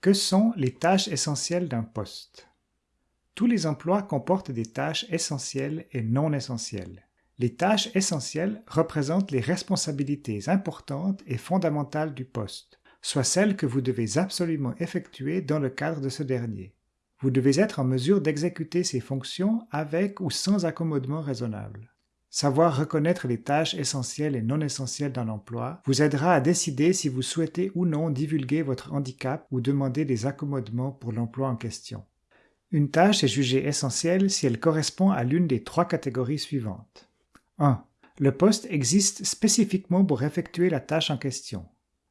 Que sont les tâches essentielles d'un poste? Tous les emplois comportent des tâches essentielles et non essentielles. Les tâches essentielles représentent les responsabilités importantes et fondamentales du poste, soit celles que vous devez absolument effectuer dans le cadre de ce dernier. Vous devez être en mesure d'exécuter ces fonctions avec ou sans accommodement raisonnable. Savoir reconnaître les tâches essentielles et non essentielles d'un emploi vous aidera à décider si vous souhaitez ou non divulguer votre handicap ou demander des accommodements pour l'emploi en question. Une tâche est jugée essentielle si elle correspond à l'une des trois catégories suivantes. 1. Le poste existe spécifiquement pour effectuer la tâche en question.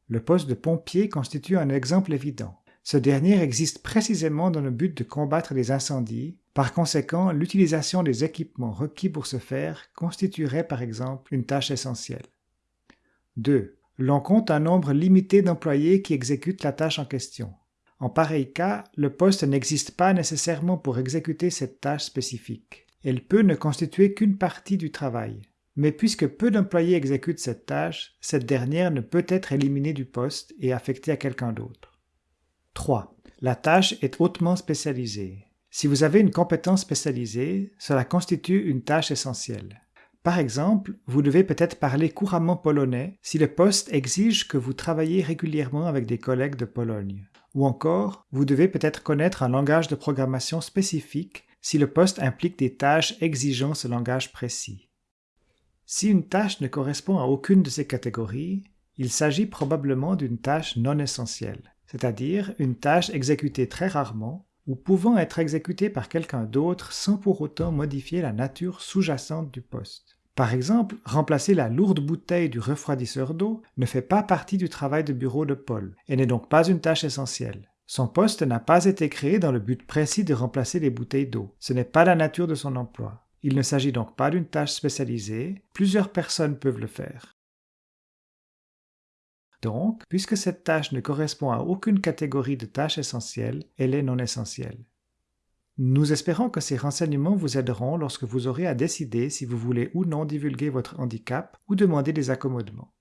Le poste de pompier constitue un exemple évident. Ce dernier existe précisément dans le but de combattre les incendies. Par conséquent, l'utilisation des équipements requis pour ce faire constituerait par exemple une tâche essentielle. 2. L'on compte un nombre limité d'employés qui exécutent la tâche en question. En pareil cas, le poste n'existe pas nécessairement pour exécuter cette tâche spécifique. Elle peut ne constituer qu'une partie du travail. Mais puisque peu d'employés exécutent cette tâche, cette dernière ne peut être éliminée du poste et affectée à quelqu'un d'autre. 3. La tâche est hautement spécialisée. Si vous avez une compétence spécialisée, cela constitue une tâche essentielle. Par exemple, vous devez peut-être parler couramment polonais si le poste exige que vous travaillez régulièrement avec des collègues de Pologne. Ou encore, vous devez peut-être connaître un langage de programmation spécifique si le poste implique des tâches exigeant ce langage précis. Si une tâche ne correspond à aucune de ces catégories, il s'agit probablement d'une tâche non essentielle c'est-à-dire une tâche exécutée très rarement ou pouvant être exécutée par quelqu'un d'autre sans pour autant modifier la nature sous-jacente du poste. Par exemple, remplacer la lourde bouteille du refroidisseur d'eau ne fait pas partie du travail de bureau de Paul et n'est donc pas une tâche essentielle. Son poste n'a pas été créé dans le but précis de remplacer les bouteilles d'eau. Ce n'est pas la nature de son emploi. Il ne s'agit donc pas d'une tâche spécialisée, plusieurs personnes peuvent le faire. Donc, puisque cette tâche ne correspond à aucune catégorie de tâches essentielles, elle est non essentielle. Nous espérons que ces renseignements vous aideront lorsque vous aurez à décider si vous voulez ou non divulguer votre handicap ou demander des accommodements.